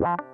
Bye.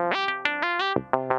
Thank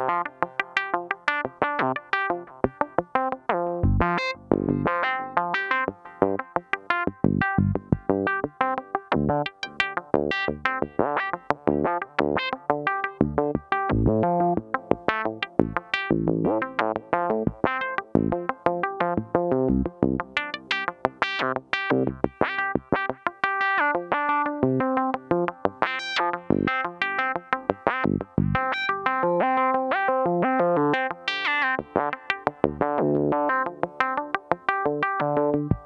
Música